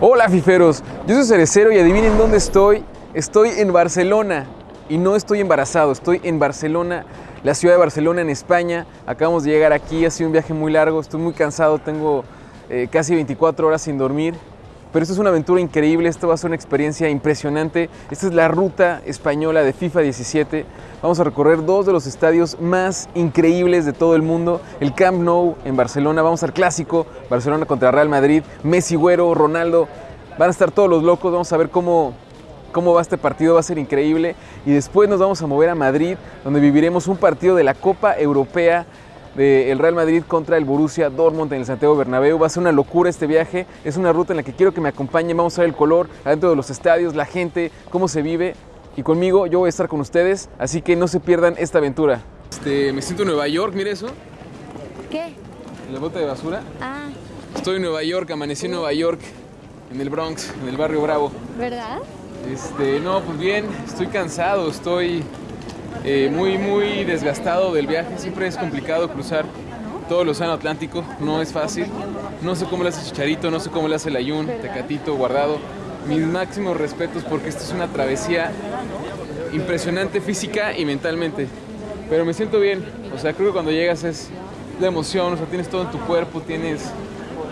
Hola fiferos, yo soy Cerecero y adivinen dónde estoy. Estoy en Barcelona y no estoy embarazado, estoy en Barcelona, la ciudad de Barcelona en España. Acabamos de llegar aquí, ha sido un viaje muy largo, estoy muy cansado, tengo eh, casi 24 horas sin dormir. Pero esto es una aventura increíble, esto va a ser una experiencia impresionante. Esta es la ruta española de FIFA 17. Vamos a recorrer dos de los estadios más increíbles de todo el mundo. El Camp Nou en Barcelona, vamos al clásico, Barcelona contra Real Madrid, Messi, Güero, Ronaldo. Van a estar todos los locos, vamos a ver cómo, cómo va este partido, va a ser increíble. Y después nos vamos a mover a Madrid, donde viviremos un partido de la Copa Europea del Real Madrid contra el Borussia Dortmund en el Santiago Bernabéu. Va a ser una locura este viaje. Es una ruta en la que quiero que me acompañen. Vamos a ver el color adentro de los estadios, la gente, cómo se vive. Y conmigo yo voy a estar con ustedes, así que no se pierdan esta aventura. Este, me siento en Nueva York, mire eso. ¿Qué? La bota de basura. Ah, Estoy en Nueva York, amanecí en Nueva York, en el Bronx, en el barrio Bravo. ¿verdad? Este, no, pues bien, estoy cansado, estoy eh, muy, muy desgastado del viaje. Siempre es complicado cruzar todo el océano Atlántico, no es fácil. No sé cómo le hace Chicharito, no sé cómo le hace el Ayun, Tecatito, Guardado. Mis máximos respetos porque esta es una travesía impresionante física y mentalmente. Pero me siento bien, o sea, creo que cuando llegas es la emoción, o sea, tienes todo en tu cuerpo, tienes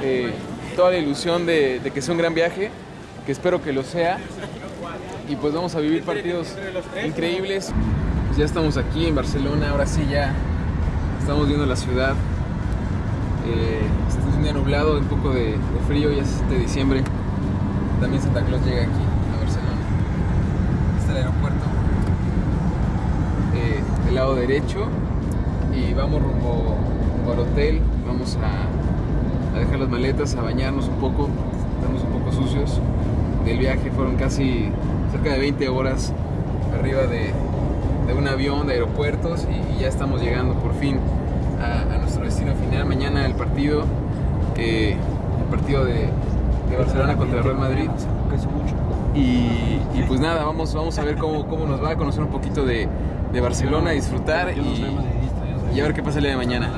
eh, toda la ilusión de, que sea un gran viaje, que espero que lo sea. Y pues vamos a vivir partidos increíbles. Pues ya estamos aquí en Barcelona, ahora sí ya estamos viendo la ciudad. Eh, es un día nublado, un poco de, de frío, ya es de diciembre. También Santa Claus llega aquí a Barcelona. Este es el aeropuerto. Eh, del lado derecho. Y vamos rumbo, al hotel. Vamos a, a dejar las maletas, a bañarnos un poco. Estamos un poco sucios. Del viaje fueron casi cerca de 20 horas arriba de, de un avión de aeropuertos y, ya estamos llegando por fin a, a nuestro destino final. Mañana el partido, eh, el partido de, de Barcelona contra el Real Madrid. Y, y pues nada, vamos, vamos a ver cómo, cómo nos va a conocer un poquito de, de Barcelona, disfrutar y, y a ver qué pasa el día de mañana.